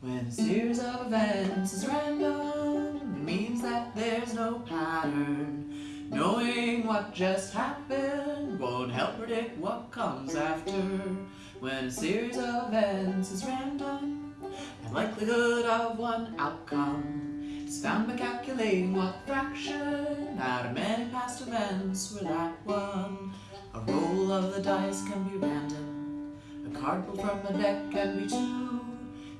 When a series of events is random, it means that there's no pattern. Knowing what just happened won't help predict what comes after. When a series of events is random, the likelihood of one outcome is found by calculating what fraction out of many past events were that one. A roll of the dice can be random, a card pulled from a deck can be too.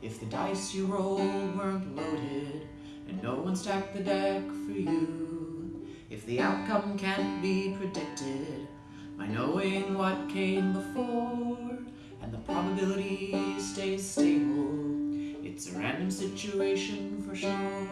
If the dice you rolled weren't loaded, and no one stacked the deck for you. If the outcome can't be predicted by knowing what came before, and the probability stays stable, it's a random situation for sure.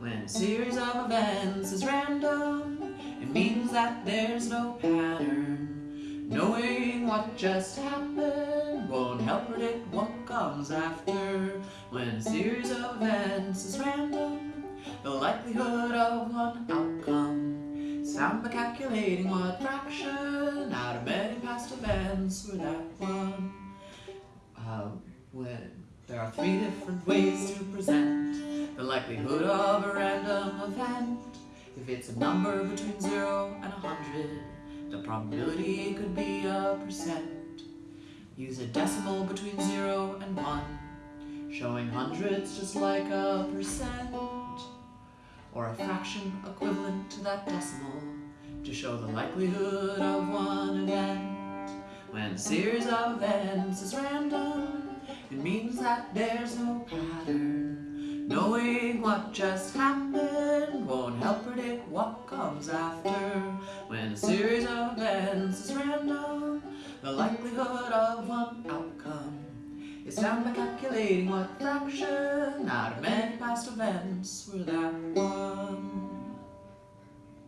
When a series of events is random, it means that there's no pattern. Knowing what just happened won't help predict what comes after. When a series of events is random, the likelihood of one outcome is found by calculating what fraction out of many past events were that one. Uh, when there are three different ways to present the likelihood of a random event. If it's a number between 0 and 100, the probability could be a percent. Use a decimal between 0 and 1, showing hundreds just like a percent. Or a fraction equivalent to that decimal to show the likelihood of one event. When a series of events is random, it means that there's no pattern. Knowing what just happened what comes after. When a series of events is random, the likelihood of one outcome is found by calculating what fraction out of many past events were that one.